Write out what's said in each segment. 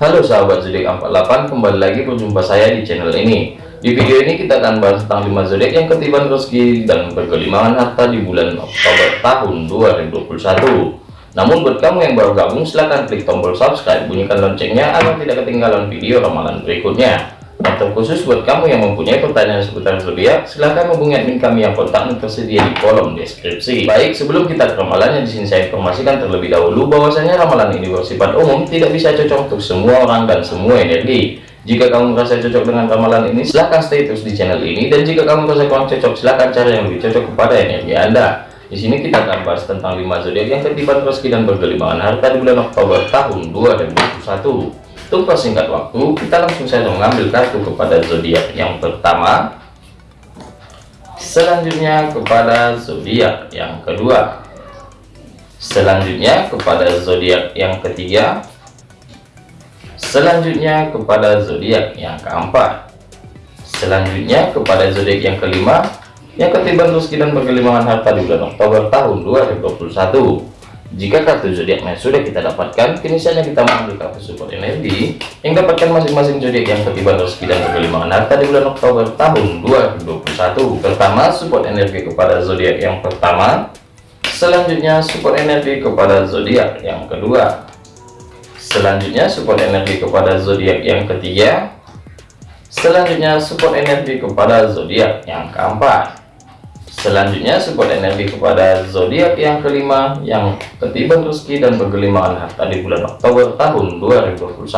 Halo sahabat zodiak 48 kembali lagi berjumpa saya di channel ini. Di video ini kita akan bahas tentang 5 zodiak yang ketiban rezeki dan berkelimangan harta di bulan Oktober tahun 2021 namun buat kamu yang baru gabung silahkan klik tombol subscribe bunyikan loncengnya agar tidak ketinggalan video ramalan berikutnya dan terkhusus buat kamu yang mempunyai pertanyaan seputar zodiak, silahkan hubungi admin kami yang kontaknya tersedia di kolom deskripsi. Baik, sebelum kita ke ramalannya, di sini saya informasikan terlebih dahulu bahwasanya ramalan ini bersifat umum, tidak bisa cocok untuk semua orang dan semua energi. Jika kamu merasa cocok dengan ramalan ini, silahkan stay terus di channel ini. Dan jika kamu merasa kurang cocok, silahkan cari yang lebih cocok kepada energi Anda. Di sini kita akan bahas tentang 5 zodiak yang ketiban rezeki dan bergelimangan harta di bulan Oktober tahun 2021. Untuk persingkat waktu, kita langsung saja mengambil kartu kepada zodiak yang pertama. Selanjutnya kepada zodiak yang kedua. Selanjutnya kepada zodiak yang ketiga. Selanjutnya kepada zodiak yang keempat. Selanjutnya kepada zodiak yang kelima, yang ketiban rezeki dan berkelimangan harta di bulan Oktober tahun 2021. Jika kartu zodiaknya sudah kita dapatkan, kini saatnya kita mengambil kartu support energi yang dapatkan masing-masing zodiak yang ketiban rezeki dan kegelimangan harta di bulan Oktober tahun 2021. Pertama, support energi kepada zodiak yang pertama. Selanjutnya, support energi kepada zodiak yang kedua. Selanjutnya, support energi kepada zodiak yang ketiga. Selanjutnya, support energi kepada zodiak yang keempat. Selanjutnya support energi kepada zodiak yang kelima yang ketiban rezeki dan bergelimangan harta di bulan Oktober tahun 2021.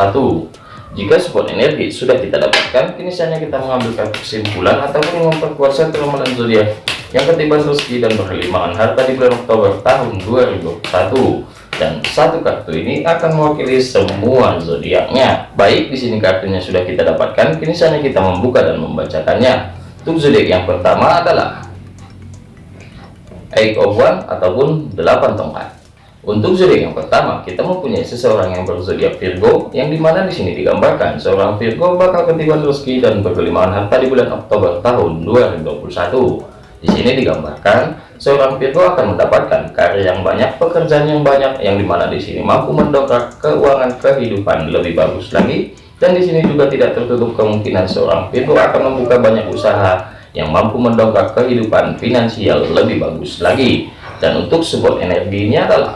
Jika support energi sudah kita dapatkan, kini saatnya kita mengambil kesimpulan ataupun memperkuat satu ramalan zodiak yang ketiban rezeki dan bergelimangan harta di bulan Oktober tahun 2021 dan satu kartu ini akan mewakili semua zodiaknya. Baik, di sini kartunya sudah kita dapatkan, kini saatnya kita membuka dan membacakannya. Untuk zodiak yang pertama adalah eight of one ataupun delapan tongkat. Untuk zodiak yang pertama kita mempunyai seseorang yang berzodiak Virgo yang di mana di sini digambarkan seorang Virgo bakal ketiban rezeki dan berkelimpahan harta di bulan Oktober tahun 2021 di sini digambarkan seorang Virgo akan mendapatkan karir yang banyak pekerjaan yang banyak yang di mana di sini mampu mendongkrak keuangan kehidupan lebih bagus lagi. Dan di sini juga tidak tertutup kemungkinan seorang Virgo akan membuka banyak usaha yang mampu mendongkrak kehidupan finansial lebih bagus lagi. Dan untuk support energinya adalah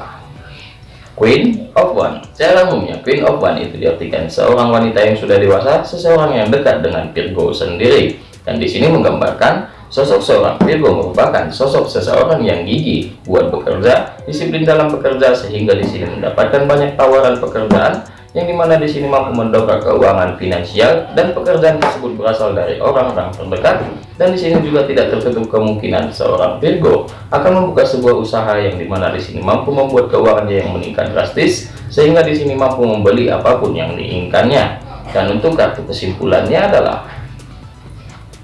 Queen of One. Secara umumnya Queen of One itu diartikan seorang wanita yang sudah dewasa seseorang yang dekat dengan Virgo sendiri. Dan di sini menggambarkan sosok seorang Virgo merupakan sosok seseorang yang gigih buat bekerja disiplin dalam bekerja sehingga di sini mendapatkan banyak tawaran pekerjaan yang di mana di sini mampu mendongkrak keuangan finansial dan pekerjaan tersebut berasal dari orang-orang terdekat dan di sini juga tidak tertutup kemungkinan seorang Virgo akan membuka sebuah usaha yang di mana di sini mampu membuat keuangannya yang meningkat drastis sehingga di sini mampu membeli apa pun yang diinginkannya. Dan untuk kartu kesimpulannya adalah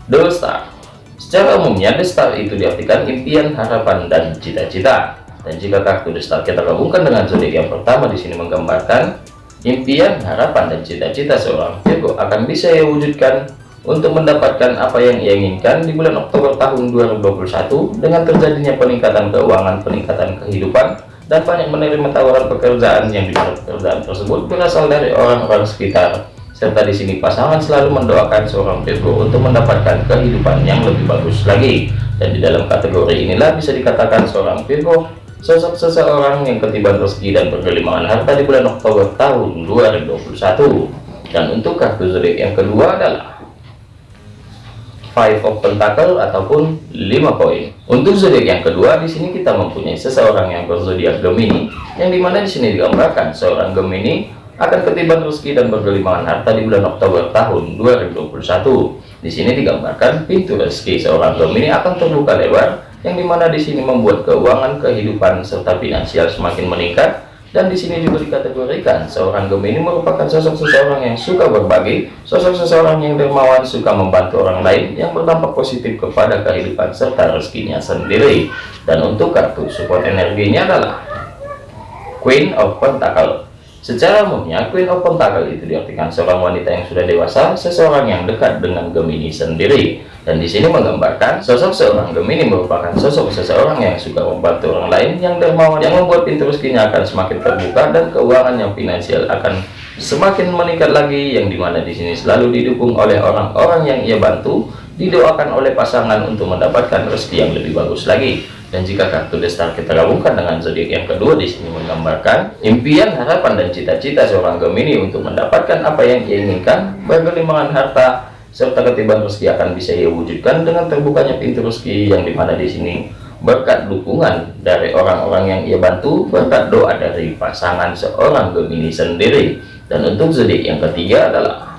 The Star. Secara umumnya The Star itu diartikan impian harapan dan cita-cita. Dan jika kartu The Star kita gabungkan dengan zodiak yang pertama di sini menggambarkan impian, harapan, dan cita-cita seorang Virgo akan bisa ia wujudkan untuk mendapatkan apa yang ia inginkan di bulan Oktober tahun 2021 dengan terjadinya peningkatan keuangan, peningkatan kehidupan, dan banyak menerima tawaran pekerjaan yang di pekerjaan tersebut berasal dari orang-orang sekitar. Serta di sini pasangan selalu mendoakan seorang Virgo untuk mendapatkan kehidupan yang lebih bagus lagi. Dan di dalam kategori inilah bisa dikatakan seorang Virgo sosok seseorang yang ketiban rezeki dan bergelimangan harta di bulan Oktober tahun 2021 dan untuk kartu zodiak yang kedua adalah five of pentacle ataupun lima koin. Untuk zodiak yang kedua di sini kita mempunyai seseorang yang berzodiak Gemini yang di mana di sini digambarkan seorang Gemini akan ketiban rezeki dan bergelimangan harta di bulan Oktober tahun 2021 di sini digambarkan pintu rezeki seorang Gemini akan terbuka lebar yang di mana di sini membuat keuangan kehidupan serta finansial semakin meningkat dan di sini juga dikategorikan seorang Gemini merupakan sosok seseorang yang suka berbagi sosok seseorang yang dermawan suka membantu orang lain yang berdampak positif kepada kehidupan serta rezekinya sendiri. Dan untuk kartu support energinya adalah Queen of Pentacle Secara umumnya, Queen of Pentacle itu diartikan seorang wanita yang sudah dewasa, seseorang yang dekat dengan Gemini sendiri. Dan di sini menggambarkan sosok seorang Gemini merupakan sosok seseorang yang suka membantu orang lain, yang dermawan, yang membuat pintu rezekinya akan semakin terbuka dan keuangan yang finansial akan semakin meningkat lagi, yang di mana di sini selalu didukung oleh orang-orang yang ia bantu, didoakan oleh pasangan untuk mendapatkan rezeki yang lebih bagus lagi. Dan jika kartu destar kita gabungkan dengan zodiak yang kedua di sini menggambarkan impian, harapan, dan cita-cita seorang Gemini untuk mendapatkan apa yang ia inginkan, bergelimangan harta, serta ketiban rezeki akan bisa ia wujudkan dengan terbukanya pintu rezeki yang di mana di sini berkat dukungan dari orang-orang yang ia bantu, berkat doa dari pasangan seorang Gemini sendiri. Dan untuk zodiak yang ketiga adalah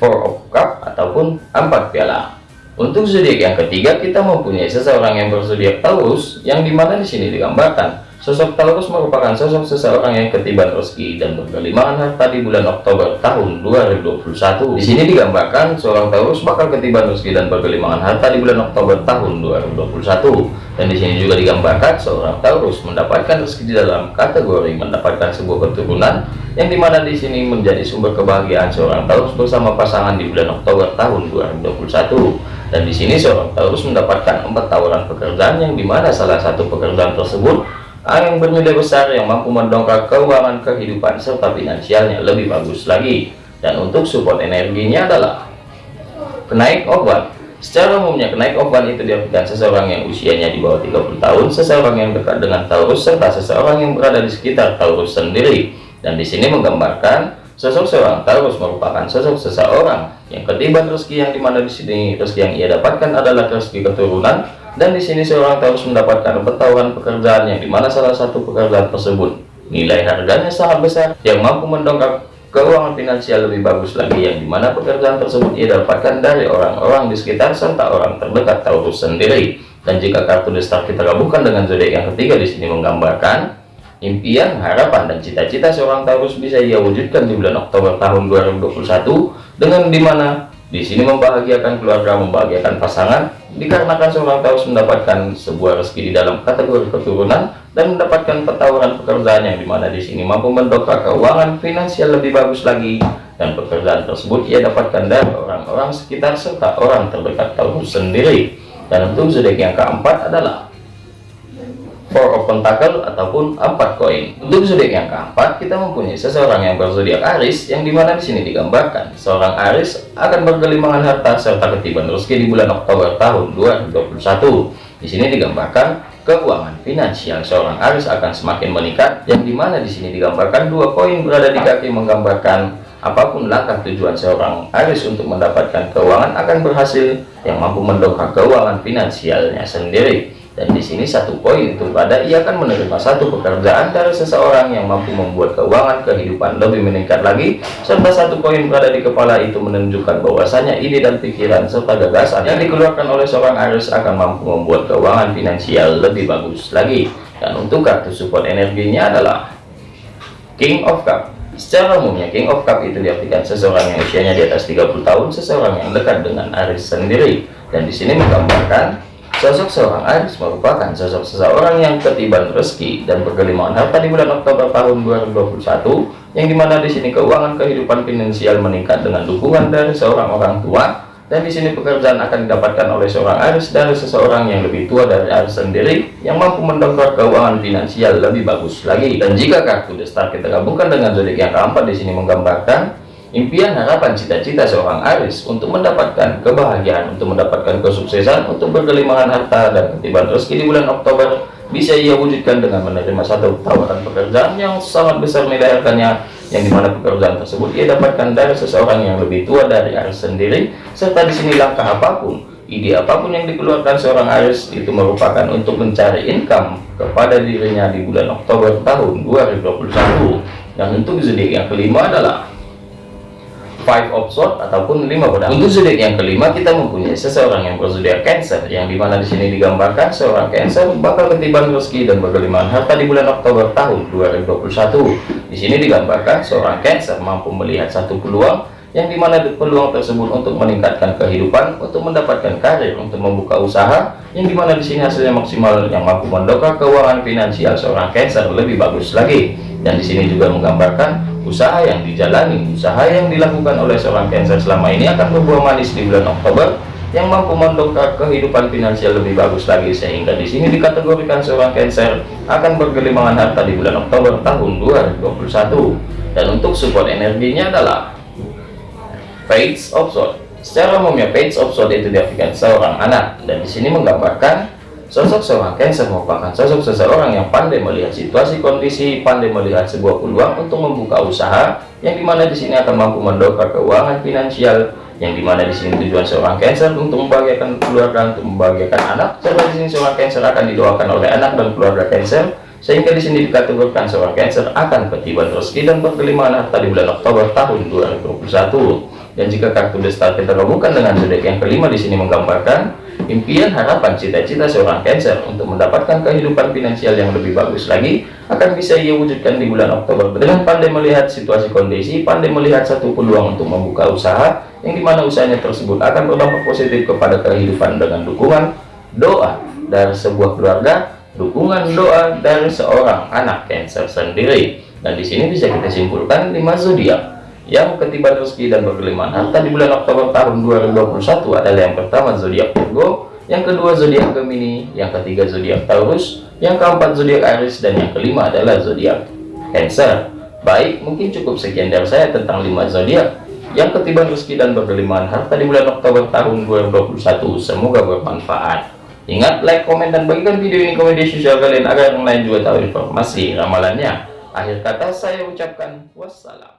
Four of Cup ataupun empat piala. Untuk zodiak yang ketiga, kita mempunyai seseorang yang berzodiak Taurus, yang di mana di sini digambarkan sosok Taurus merupakan sosok seseorang yang ketiban rezeki dan berkelimangan harta di bulan Oktober tahun 2021. Di sini digambarkan seorang Taurus bakal ketiban rezeki dan berkelimangan harta di bulan Oktober tahun 2021. Dan di sini juga digambarkan seorang Taurus mendapatkan rezeki di dalam kategori mendapatkan sebuah keturunan yang di mana di sini menjadi sumber kebahagiaan seorang Taurus bersama pasangan di bulan Oktober tahun 2021 dan di sini seorang Taurus mendapatkan empat tawaran pekerjaan yang di mana salah satu pekerjaan tersebut yang bernilai besar yang mampu mendongkrak keuangan kehidupan serta finansialnya lebih bagus lagi. Dan untuk support energinya adalah kenaik obat. Secara umumnya kenaik obat itu diartikan seseorang yang usianya di bawah 30 tahun seseorang yang dekat dengan Taurus serta seseorang yang berada di sekitar Taurus sendiri. Dan di sini menggambarkan Sosok seorang Taurus merupakan sosok seseorang yang ketiban rezeki yang di mana di sini rezeki yang ia dapatkan adalah rezeki keturunan dan di sini seorang Taurus mendapatkan petawaran pekerjaan yang di mana salah satu pekerjaan tersebut nilai harganya sangat besar yang mampu mendongkrak keuangan finansial lebih bagus lagi yang di mana pekerjaan tersebut ia dapatkan dari orang-orang di sekitar serta orang terdekat Taurus sendiri. Dan jika kartu destar kita gabungkan dengan zodiak yang ketiga di sini menggambarkan Impian, harapan, dan cita-cita seorang Taurus bisa ia wujudkan di bulan Oktober tahun 2021 dengan di mana di sini membahagiakan keluarga, membahagiakan pasangan, dikarenakan seorang Taurus mendapatkan sebuah rezeki di dalam kategori keturunan dan mendapatkan petawaran pekerjaan yang di mana di sini mampu mendongkrak keuangan finansial lebih bagus lagi. Dan pekerjaan tersebut ia dapatkan dari orang-orang sekitar serta orang terdekat Taurus sendiri. Dan untuk zodiak yang keempat adalah four of pentacle ataupun empat koin. Untuk zodiak yang keempat kita mempunyai seseorang yang berzodiak Aris yang di mana di sini digambarkan. Seorang Aris akan bergelimangan harta serta ketiban rezeki di bulan Oktober tahun 2021 di sini digambarkan keuangan finansial. Seorang Aris akan semakin meningkat yang di mana di sini digambarkan dua koin berada di kaki menggambarkan apa pun langkah tujuan seorang Aris untuk mendapatkan keuangan akan berhasil yang mampu mendongkrak keuangan finansialnya sendiri dan di sini satu poin itu pada ia akan menerima satu pekerjaan dari seseorang yang mampu membuat keuangan kehidupan lebih meningkat lagi serta satu poin berada di kepala itu menunjukkan bahwasanya ide dan pikiran serta gagasan yang dikeluarkan oleh seorang Aries akan mampu membuat keuangan finansial lebih bagus lagi dan untuk kartu support energinya adalah King of Cup Secara umumnya King of Cup itu diartikan seseorang yang usianya di atas 30 tahun, seseorang yang dekat dengan Aries sendiri. Dan di sini menggambarkan Sosok seorang Aries merupakan sosok seseorang yang ketiban rezeki dan bergelimangan harta di bulan Oktober tahun 2021 yang di mana di sini keuangan kehidupan finansial meningkat dengan dukungan dari seorang orang tua dan di sini pekerjaan akan didapatkan oleh seorang Aries dari seseorang yang lebih tua dari Aries sendiri yang mampu mendongkrak keuangan finansial lebih bagus lagi. Dan jika kartu destar kita gabungkan dengan zodiak yang keempat di sini menggambarkan Impian, harapan, cita-cita seorang Aris untuk mendapatkan kebahagiaan, untuk mendapatkan kesuksesan, untuk berkelimangan harta dan ketiban rezeki di bulan Oktober bisa ia wujudkan dengan menerima satu tawaran pekerjaan yang sangat besar nilai yang di mana pekerjaan tersebut ia dapatkan dari seseorang yang lebih tua dari Aris sendiri serta di sini langkah apa pun ide apa pun yang dikeluarkan seorang Aris itu merupakan untuk mencari income kepada dirinya di bulan Oktober tahun 2021 dan untuk zodiak yang kelima adalah five of sword ataupun lima pedang untuk zodiak yang kelima kita mempunyai seseorang yang berzodiak cancer yang di mana di sini digambarkan seorang cancer bakal ketiban rezeki dan berkelimpahan harta di bulan Oktober tahun 2021 di sini digambarkan seorang cancer mampu melihat satu peluang yang di mana peluang tersebut untuk meningkatkan kehidupan, untuk mendapatkan karir, untuk membuka usaha, yang di mana di sini hasilnya maksimal yang mampu mendongkrak keuangan finansial seorang Cancer lebih bagus lagi. Dan di sini juga menggambarkan usaha yang dijalani usaha yang dilakukan oleh seorang Cancer selama ini akan berbuah manis di bulan Oktober yang mampu mendongkrak kehidupan finansial lebih bagus lagi sehingga di sini dikategorikan seorang Cancer akan bergelimangan harta di bulan Oktober tahun 2021 dan untuk support energinya adalah Page of Swords secara umumnya Page of Swords itu diartikan seorang anak. Dan di sini menggambarkan sosok seorang Cancer merupakan sosok seseorang yang pandai melihat situasi kondisi pandai melihat sebuah peluang untuk membuka usaha yang di mana di sini akan mampu mendongkrak keuangan finansial yang di mana di sini tujuan seorang Cancer untuk membahagiakan keluarga untuk membahagiakan anak serta di sini seorang Cancer akan didoakan oleh anak dan keluarga Cancer sehingga di sini dikategorikan seorang Cancer akan ketiban rezeki dan berkelimpahan harta di bulan Oktober tahun 2021 dan jika kartu The Star kita gabungkan dengan zodiak yang kelima di sini menggambarkan impian harapan cita-cita seorang Cancer untuk mendapatkan kehidupan finansial yang lebih bagus lagi akan bisa ia wujudkan di bulan Oktober. Dengan pandai melihat situasi kondisi pandai melihat satu peluang untuk membuka usaha yang di mana usahanya tersebut akan berdampak positif kepada kehidupan dengan dukungan doa dari sebuah keluarga dukungan doa dari seorang anak Cancer sendiri. Dan di sini bisa kita simpulkan lima zodiak yang ketiban rezeki dan berkelimpahan harta di bulan Oktober tahun 2021 adalah yang pertama zodiak Virgo yang kedua zodiak Gemini yang ketiga zodiak Taurus yang keempat zodiak Aries dan yang kelima adalah zodiak Cancer. Baik mungkin cukup sekian dari saya tentang lima zodiak. Yang ketiban rezeki dan berkelimpahan harta di bulan Oktober tahun 2021 semoga bermanfaat. Ingat like komen dan bagikan video ini ke media sosial kalian agar yang lain juga tahu informasi ramalannya. Akhir kata saya ucapkan wassalam